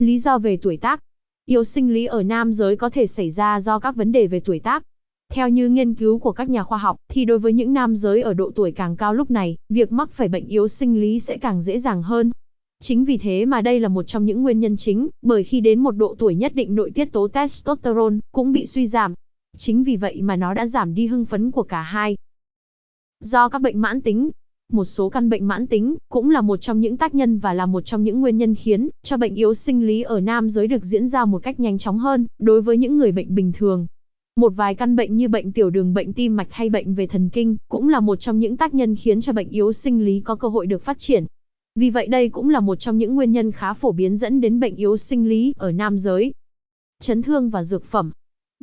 Lý do về tuổi tác. Yếu sinh lý ở nam giới có thể xảy ra do các vấn đề về tuổi tác. Theo như nghiên cứu của các nhà khoa học, thì đối với những nam giới ở độ tuổi càng cao lúc này, việc mắc phải bệnh yếu sinh lý sẽ càng dễ dàng hơn. Chính vì thế mà đây là một trong những nguyên nhân chính, bởi khi đến một độ tuổi nhất định nội tiết tố testosterone cũng bị suy giảm. Chính vì vậy mà nó đã giảm đi hưng phấn của cả hai. Do các bệnh mãn tính, một số căn bệnh mãn tính cũng là một trong những tác nhân và là một trong những nguyên nhân khiến cho bệnh yếu sinh lý ở nam giới được diễn ra một cách nhanh chóng hơn đối với những người bệnh bình thường. Một vài căn bệnh như bệnh tiểu đường, bệnh tim mạch hay bệnh về thần kinh cũng là một trong những tác nhân khiến cho bệnh yếu sinh lý có cơ hội được phát triển. Vì vậy đây cũng là một trong những nguyên nhân khá phổ biến dẫn đến bệnh yếu sinh lý ở nam giới. Chấn thương và dược phẩm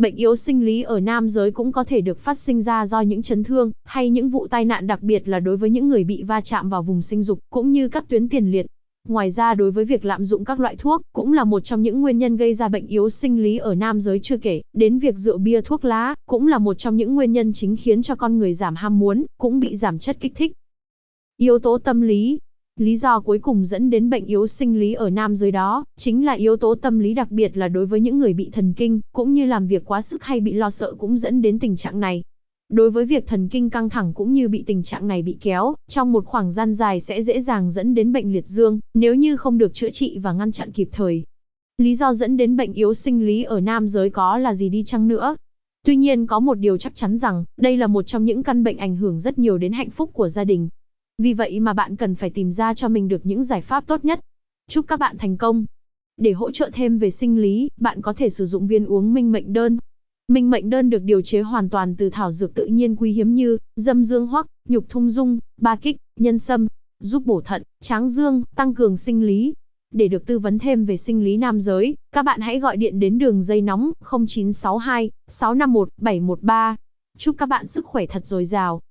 Bệnh yếu sinh lý ở nam giới cũng có thể được phát sinh ra do những chấn thương, hay những vụ tai nạn đặc biệt là đối với những người bị va chạm vào vùng sinh dục, cũng như các tuyến tiền liệt. Ngoài ra đối với việc lạm dụng các loại thuốc, cũng là một trong những nguyên nhân gây ra bệnh yếu sinh lý ở nam giới chưa kể, đến việc rượu bia thuốc lá, cũng là một trong những nguyên nhân chính khiến cho con người giảm ham muốn, cũng bị giảm chất kích thích. Yếu tố tâm lý, Lý do cuối cùng dẫn đến bệnh yếu sinh lý ở nam giới đó, chính là yếu tố tâm lý đặc biệt là đối với những người bị thần kinh, cũng như làm việc quá sức hay bị lo sợ cũng dẫn đến tình trạng này. Đối với việc thần kinh căng thẳng cũng như bị tình trạng này bị kéo, trong một khoảng gian dài sẽ dễ dàng dẫn đến bệnh liệt dương, nếu như không được chữa trị và ngăn chặn kịp thời. Lý do dẫn đến bệnh yếu sinh lý ở nam giới có là gì đi chăng nữa? Tuy nhiên có một điều chắc chắn rằng, đây là một trong những căn bệnh ảnh hưởng rất nhiều đến hạnh phúc của gia đình. Vì vậy mà bạn cần phải tìm ra cho mình được những giải pháp tốt nhất. Chúc các bạn thành công. Để hỗ trợ thêm về sinh lý, bạn có thể sử dụng viên uống minh mệnh đơn. Minh mệnh đơn được điều chế hoàn toàn từ thảo dược tự nhiên quý hiếm như dâm dương hoắc, nhục thung dung, ba kích, nhân sâm, giúp bổ thận, tráng dương, tăng cường sinh lý. Để được tư vấn thêm về sinh lý nam giới, các bạn hãy gọi điện đến đường dây nóng 0962 651 713. Chúc các bạn sức khỏe thật dồi dào.